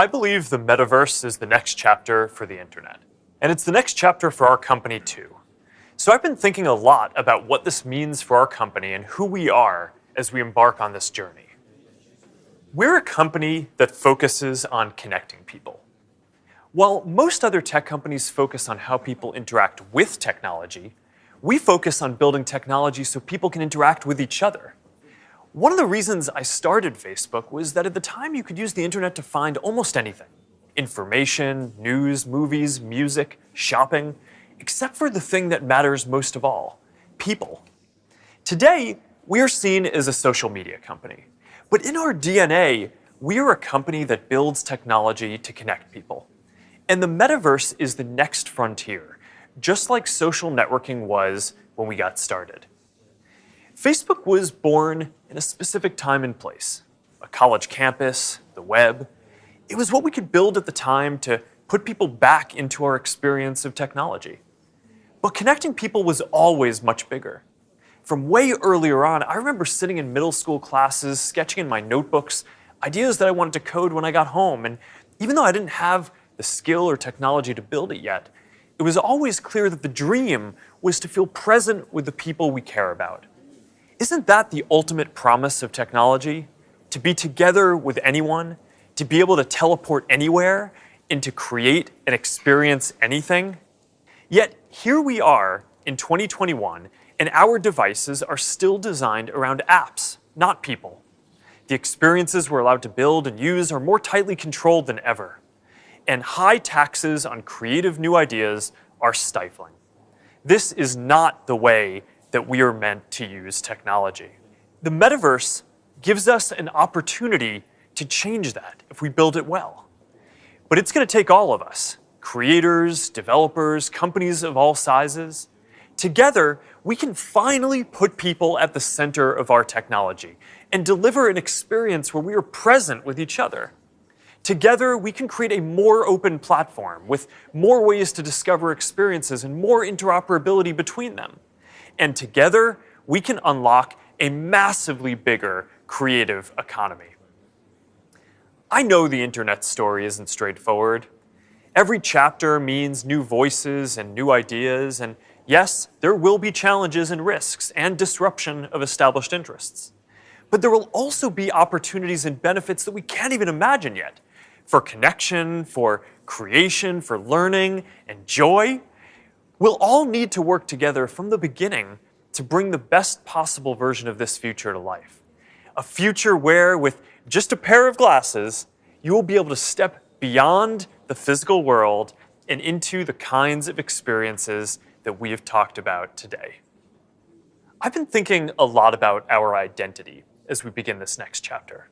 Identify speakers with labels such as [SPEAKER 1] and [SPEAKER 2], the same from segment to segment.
[SPEAKER 1] I believe the metaverse is the next chapter for the internet. And it's the next chapter for our company too. So I've been thinking a lot about what this means for our company and who we are as we embark on this journey. We're a company that focuses on connecting people. While most other tech companies focus on how people interact with technology, we focus on building technology so people can interact with each other. One of the reasons I started Facebook was that at the time you could use the internet to find almost anything. Information, news, movies, music, shopping, except for the thing that matters most of all, people. Today, we are seen as a social media company. But in our DNA, we are a company that builds technology to connect people. And the metaverse is the next frontier, just like social networking was when we got started. Facebook was born in a specific time and place, a college campus, the web. It was what we could build at the time to put people back into our experience of technology. But connecting people was always much bigger. From way earlier on, I remember sitting in middle school classes, sketching in my notebooks, ideas that I wanted to code when I got home. And even though I didn't have the skill or technology to build it yet, it was always clear that the dream was to feel present with the people we care about. Isn't that the ultimate promise of technology? To be together with anyone, to be able to teleport anywhere, and to create and experience anything? Yet here we are in 2021, and our devices are still designed around apps, not people. The experiences we're allowed to build and use are more tightly controlled than ever. And high taxes on creative new ideas are stifling. This is not the way that we are meant to use technology. The metaverse gives us an opportunity to change that if we build it well. But it's going to take all of us, creators, developers, companies of all sizes. Together, we can finally put people at the center of our technology and deliver an experience where we are present with each other. Together, we can create a more open platform with more ways to discover experiences and more interoperability between them. And together, we can unlock a massively bigger creative economy. I know the internet story isn't straightforward. Every chapter means new voices and new ideas, and yes, there will be challenges and risks and disruption of established interests. But there will also be opportunities and benefits that we can't even imagine yet for connection, for creation, for learning, and joy. We'll all need to work together from the beginning to bring the best possible version of this future to life. A future where, with just a pair of glasses, you will be able to step beyond the physical world and into the kinds of experiences that we have talked about today. I've been thinking a lot about our identity as we begin this next chapter.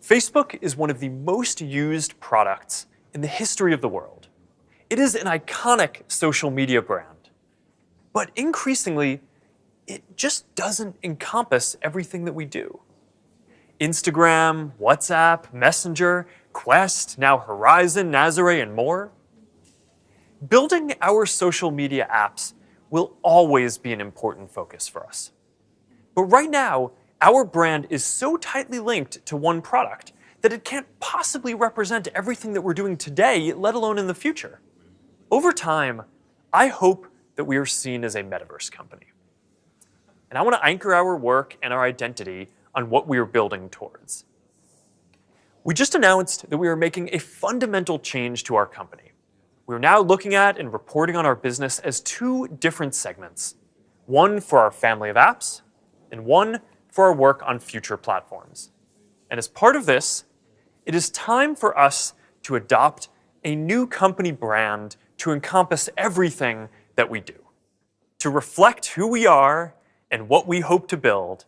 [SPEAKER 1] Facebook is one of the most used products in the history of the world. It is an iconic social media brand. But increasingly, it just doesn't encompass everything that we do. Instagram, WhatsApp, Messenger, Quest, now Horizon, Nazare, and more. Building our social media apps will always be an important focus for us. But right now, our brand is so tightly linked to one product that it can't possibly represent everything that we're doing today, let alone in the future. Over time, I hope that we are seen as a metaverse company. And I want to anchor our work and our identity on what we are building towards. We just announced that we are making a fundamental change to our company. We're now looking at and reporting on our business as two different segments, one for our family of apps and one for our work on future platforms. And as part of this, it is time for us to adopt a new company brand to encompass everything that we do. To reflect who we are and what we hope to build,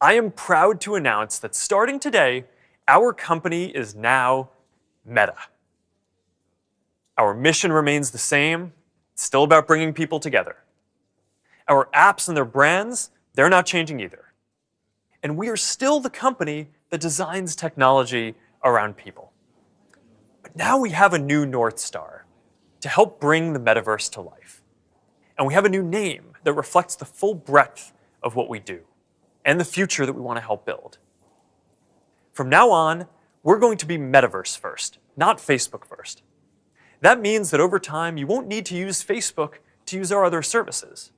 [SPEAKER 1] I am proud to announce that starting today, our company is now Meta. Our mission remains the same. It's still about bringing people together. Our apps and their brands, they're not changing either. And we are still the company that designs technology around people. But now we have a new North Star to help bring the metaverse to life. And we have a new name that reflects the full breadth of what we do and the future that we want to help build. From now on, we're going to be metaverse first, not Facebook first. That means that over time, you won't need to use Facebook to use our other services.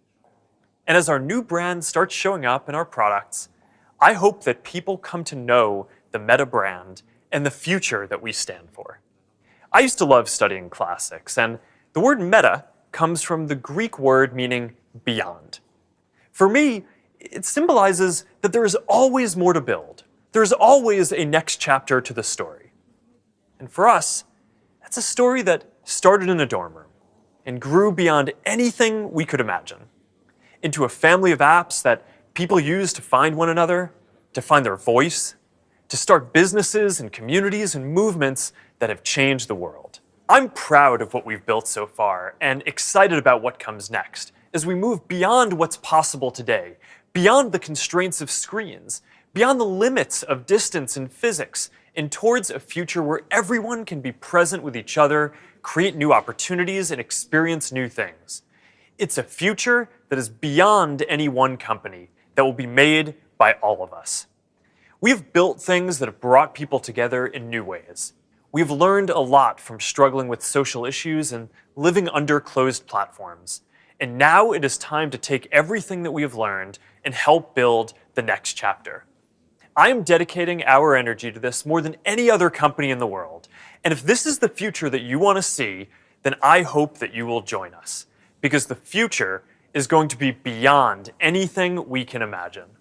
[SPEAKER 1] And as our new brand starts showing up in our products, I hope that people come to know the Meta brand and the future that we stand for. I used to love studying classics, and the word meta comes from the Greek word meaning beyond. For me, it symbolizes that there is always more to build. There's always a next chapter to the story. And for us, that's a story that started in a dorm room and grew beyond anything we could imagine into a family of apps that people use to find one another, to find their voice, to start businesses and communities and movements that have changed the world. I'm proud of what we've built so far and excited about what comes next as we move beyond what's possible today, beyond the constraints of screens, beyond the limits of distance and physics, and towards a future where everyone can be present with each other, create new opportunities, and experience new things. It's a future that is beyond any one company, that will be made by all of us. We've built things that have brought people together in new ways. We've learned a lot from struggling with social issues and living under closed platforms. And now it is time to take everything that we have learned and help build the next chapter. I am dedicating our energy to this more than any other company in the world. And if this is the future that you want to see, then I hope that you will join us. Because the future is going to be beyond anything we can imagine.